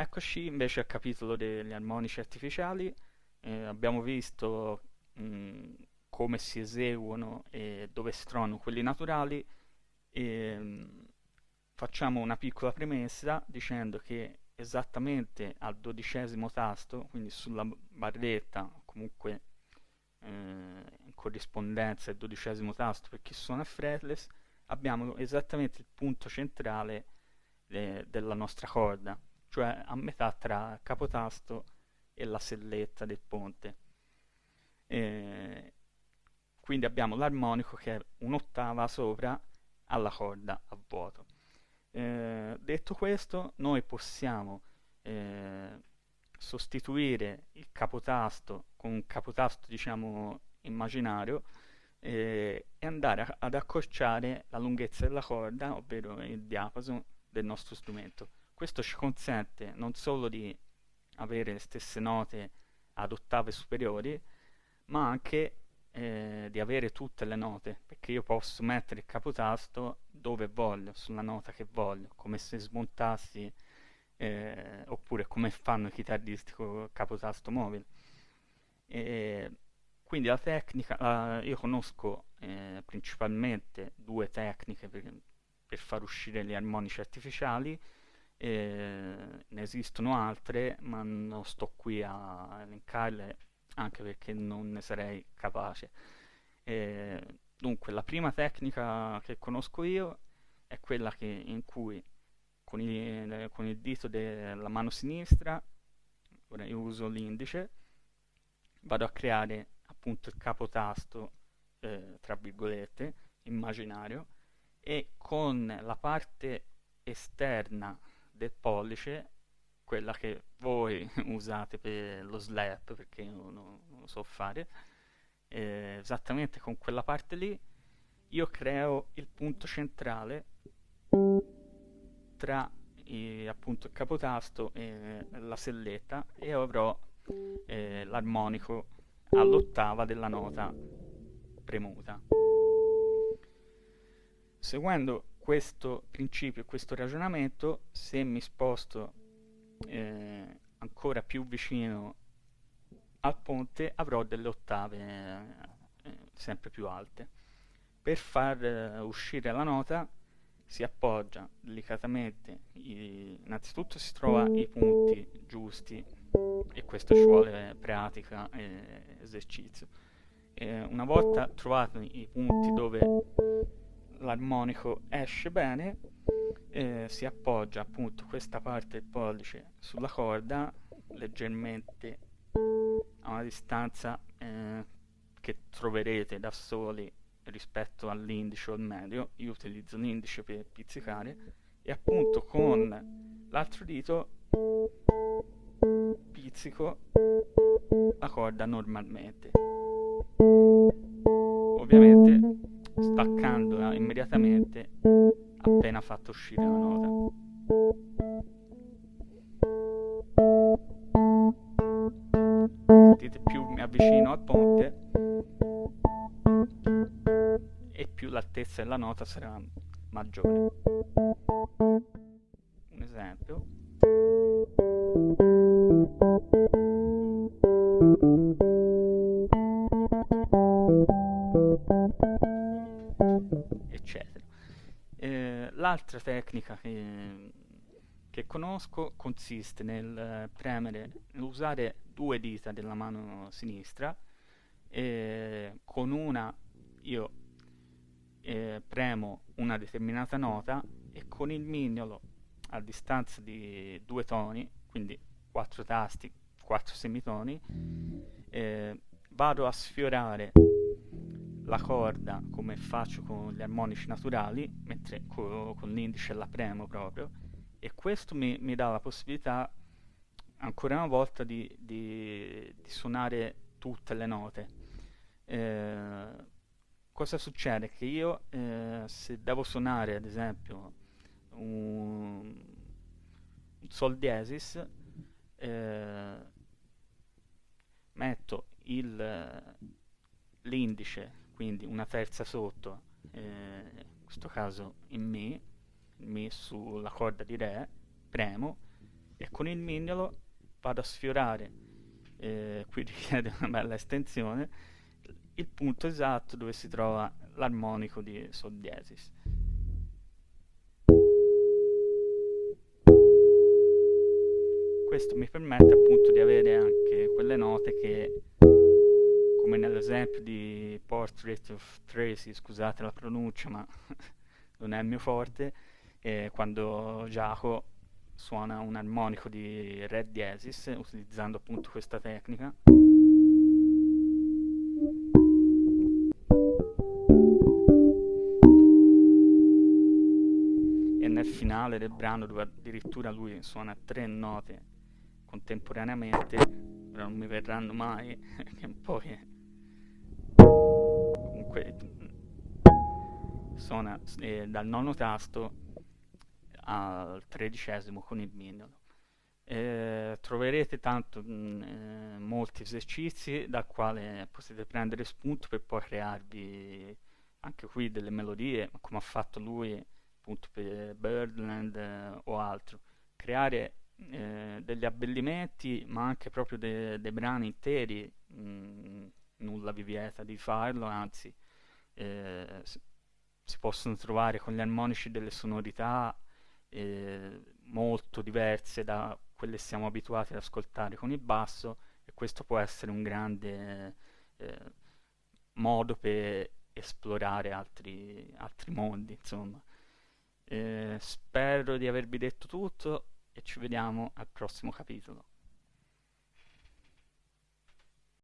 Eccoci invece al capitolo degli armonici artificiali. Eh, abbiamo visto mh, come si eseguono e dove si trovano quelli naturali. E, mh, facciamo una piccola premessa dicendo che esattamente al dodicesimo tasto, quindi sulla barretta, comunque eh, in corrispondenza del dodicesimo tasto per chi suona fretless, abbiamo esattamente il punto centrale eh, della nostra corda cioè a metà tra capotasto e la selletta del ponte. E quindi abbiamo l'armonico che è un'ottava sopra alla corda a vuoto. Eh, detto questo, noi possiamo eh, sostituire il capotasto con un capotasto diciamo immaginario eh, e andare a, ad accorciare la lunghezza della corda, ovvero il diapason del nostro strumento. Questo ci consente non solo di avere le stesse note ad ottave superiori, ma anche eh, di avere tutte le note, perché io posso mettere il capotasto dove voglio, sulla nota che voglio, come se smontassi, eh, oppure come fanno i chitarristi con il capotasto mobile. E quindi la tecnica, uh, io conosco eh, principalmente due tecniche per, per far uscire gli armonici artificiali, eh, ne esistono altre, ma non sto qui a elencarle anche perché non ne sarei capace. Eh, dunque, la prima tecnica che conosco io è quella che, in cui con il, con il dito della mano sinistra, ora io uso l'indice, vado a creare appunto il capotasto, eh, tra virgolette, immaginario, e con la parte esterna del pollice, quella che voi usate per lo slap, perché io non, non lo so fare, eh, esattamente con quella parte lì, io creo il punto centrale tra i, appunto il capotasto e la selletta e avrò eh, l'armonico all'ottava della nota premuta. Seguendo questo principio, questo ragionamento, se mi sposto eh, ancora più vicino al ponte, avrò delle ottave eh, sempre più alte. Per far eh, uscire la nota si appoggia delicatamente, i, innanzitutto si trova i punti giusti e questo ci vuole pratica e esercizio. una volta trovati i punti dove l'armonico esce bene eh, si appoggia appunto questa parte del pollice sulla corda leggermente a una distanza eh, che troverete da soli rispetto all'indice o al medio. Io utilizzo l'indice per pizzicare e appunto con l'altro dito pizzico la corda normalmente. Ovviamente staccandola immediatamente appena fatto uscire la nota. Sentite più mi avvicino al ponte e più l'altezza della nota sarà maggiore. Un esempio. Eccetera. Eh, l'altra tecnica che, che, conosco consiste nel premere, nell'usare due dita della mano sinistra e con una io eh, premo una determinata nota e con il mignolo a distanza di due toni, quindi quattro tasti, quattro semitoni, eh, vado a sfiorare la corda come faccio con gli armonici naturali, mentre co- con l'indice la premo proprio, e questo mi, mi dà la possibilità ancora una volta di, di, di suonare tutte le note. Eh, cosa succede? Che io eh, se devo suonare ad esempio un, un sol diesis, eh, metto l'indice quindi una terza sotto, eh, in questo caso in Mi, Mi sulla corda di Re, premo, e con il mignolo vado a sfiorare, eh, qui richiede una bella estensione, il punto esatto dove si trova l'armonico di Sol diesis. Questo mi permette appunto di avere anche quelle note che, come nell'esempio di Portrait of Tracy, scusate la pronuncia ma non è il mio forte, eh, quando Giacomo suona un armonico di Re diesis utilizzando appunto questa tecnica. E nel finale del brano dove addirittura lui suona tre note contemporaneamente, però non mi verranno mai, che poi suona eh, dal nono tasto al tredicesimo con il mignolo. Eh, troverete tanto mh, mm, eh, molti esercizi dal quale potete prendere spunto per poi crearvi anche qui delle melodie, come ha fatto lui appunto per Birdland eh, o altro. Creare eh, degli abbellimenti, ma anche proprio dei de brani interi, mh, mm, nulla vi vieta di farlo, anzi eh, si possono trovare con gli armonici delle sonorità eh, molto diverse da quelle che siamo abituati ad ascoltare con il basso e questo può essere un grande eh, modo per esplorare altri, altri mondi, insomma. Eh, spero di avervi detto tutto e ci vediamo al prossimo capitolo.